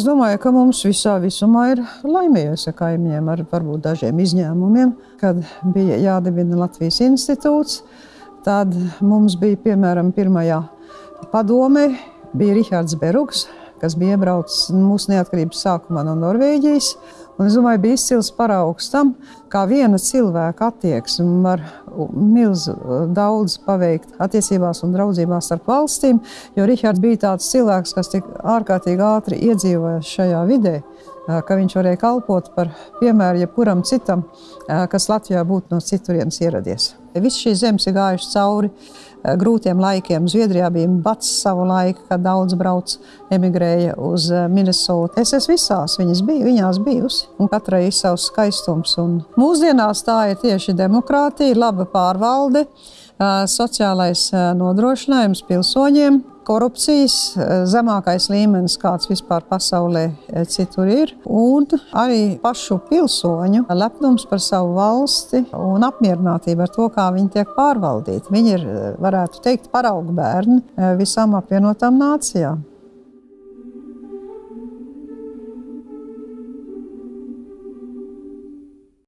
Es domāju, ka mums visā visumā ir laimējies ar kaimiņiem, ar varbūt dažiem izņēmumiem. Kad bija jādibina Latvijas institūts, tad mums bija piemēram pirmajā padomē bija Rihards Berugs, kas bija iebraucis mūsu neatkarības sākumā no Norvēģijas. Un es domāju, bija izcils paraugs tam, kā viena cilvēka attieksme var milzu daudz paveikt attiecībās un draudzībās starp valstīm. Jo Rihards bija tāds cilvēks, kas tik ārkārtīgi ātri iedzīvojas šajā vidē, ka viņš varēja kalpot par piemēru jebkuram citam, kas Latvijā būtu no citurienes ieradies. Viss šīs zemes ir gājušas cauri grūtiem laikiem. Zviedrijā bija bats savu laiku, kad daudz brauc, emigrēja uz eh, Minnesota. Es esmu visās viņas biju, viņās bijusi, un katrai ir savs skaistums. Un mūsdienās tā ir tieši demokrātija, laba pārvalde, eh, sociālais nodrošinājums pilsoņiem, korupcijas eh, zemākais līmenis, kāds vispār pasaulē eh, citur ir, un arī pašu pilsoņu lepnums par savu valsti un apmierinātība ar to, kā viņi tiek pārvaldīti. Viņi ir, eh, varētu teikt, paraugu bērni visām apvienotām nācijām.